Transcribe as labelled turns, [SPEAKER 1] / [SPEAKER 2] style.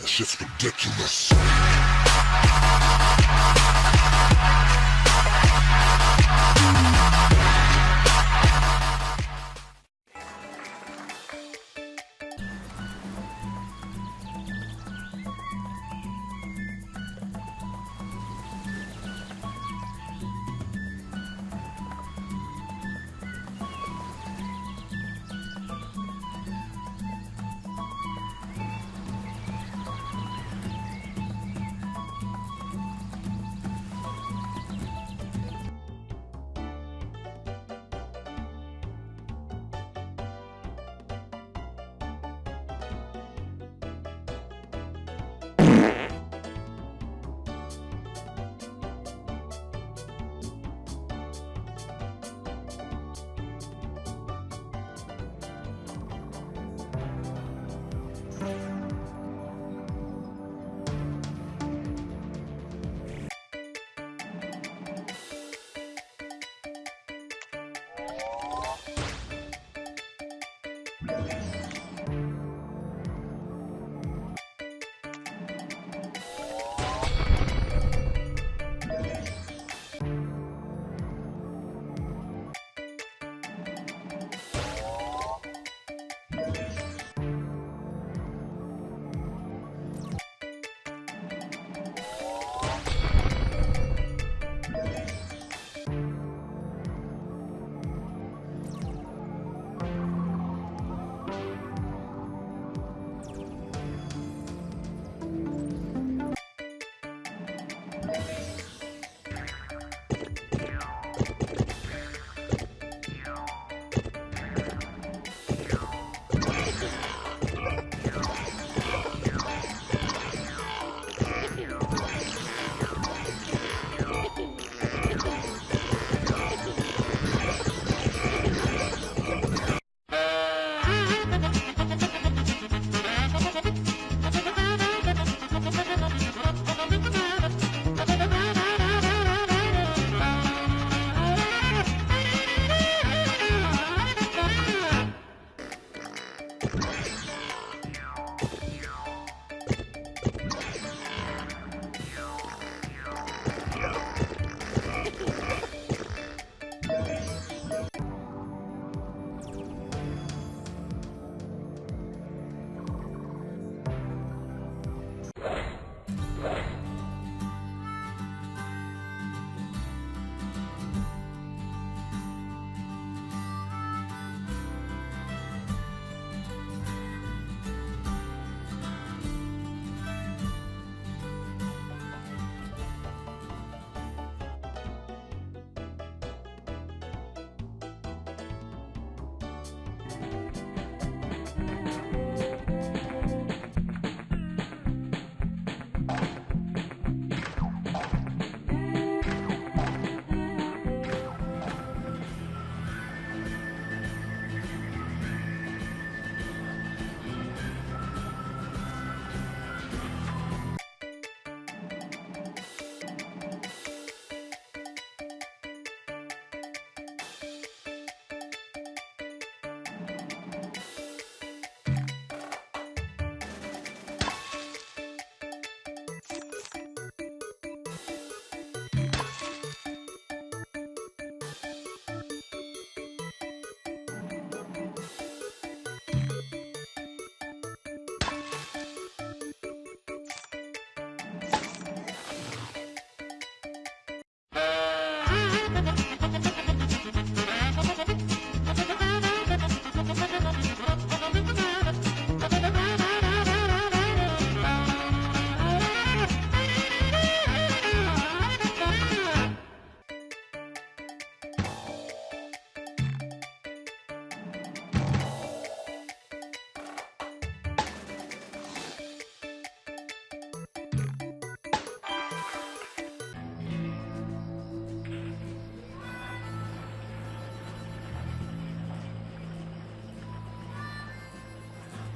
[SPEAKER 1] That shit's ridiculous.